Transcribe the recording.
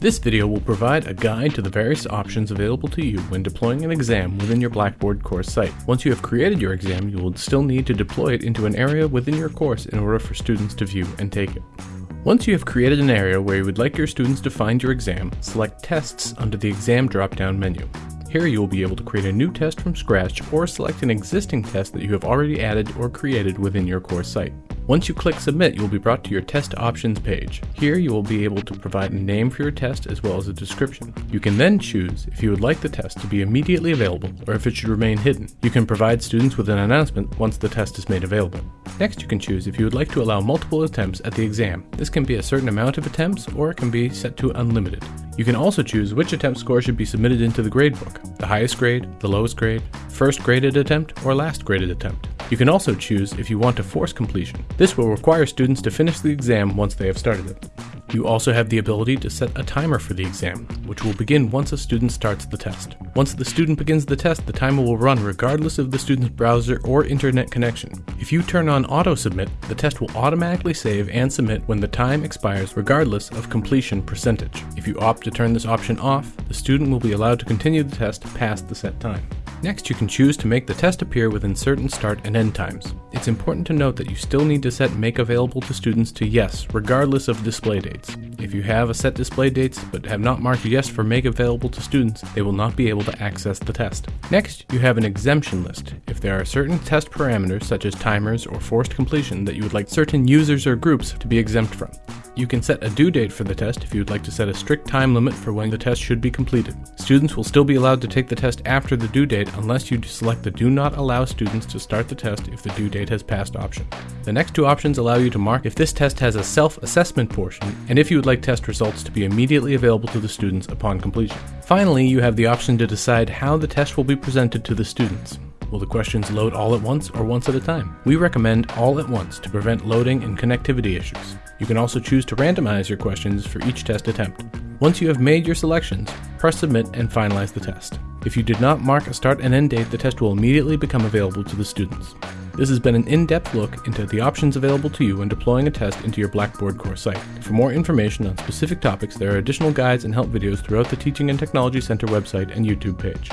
This video will provide a guide to the various options available to you when deploying an exam within your Blackboard course site. Once you have created your exam, you will still need to deploy it into an area within your course in order for students to view and take it. Once you have created an area where you would like your students to find your exam, select Tests under the Exam drop-down menu. Here you will be able to create a new test from scratch or select an existing test that you have already added or created within your course site. Once you click Submit, you will be brought to your Test Options page. Here you will be able to provide a name for your test as well as a description. You can then choose if you would like the test to be immediately available or if it should remain hidden. You can provide students with an announcement once the test is made available. Next you can choose if you would like to allow multiple attempts at the exam. This can be a certain amount of attempts or it can be set to unlimited. You can also choose which attempt score should be submitted into the gradebook, the highest grade, the lowest grade, first graded attempt, or last graded attempt. You can also choose if you want to force completion. This will require students to finish the exam once they have started it. You also have the ability to set a timer for the exam, which will begin once a student starts the test. Once the student begins the test, the timer will run regardless of the student's browser or internet connection. If you turn on auto submit, the test will automatically save and submit when the time expires regardless of completion percentage. If you opt to turn this option off, the student will be allowed to continue the test past the set time. Next, you can choose to make the test appear within certain start and end times. It's important to note that you still need to set Make Available to Students to Yes, regardless of display dates. If you have a set display dates but have not marked Yes for Make Available to Students, they will not be able to access the test. Next, you have an exemption list. If there are certain test parameters, such as timers or forced completion, that you would like certain users or groups to be exempt from. You can set a due date for the test if you would like to set a strict time limit for when the test should be completed. Students will still be allowed to take the test after the due date unless you select the Do Not Allow Students to Start the Test if the due date has passed option. The next two options allow you to mark if this test has a self-assessment portion and if you would like test results to be immediately available to the students upon completion. Finally, you have the option to decide how the test will be presented to the students. Will the questions load all at once or once at a time? We recommend all at once to prevent loading and connectivity issues. You can also choose to randomize your questions for each test attempt. Once you have made your selections, press submit and finalize the test. If you did not mark a start and end date, the test will immediately become available to the students. This has been an in-depth look into the options available to you when deploying a test into your Blackboard course site. For more information on specific topics, there are additional guides and help videos throughout the Teaching and Technology Center website and YouTube page.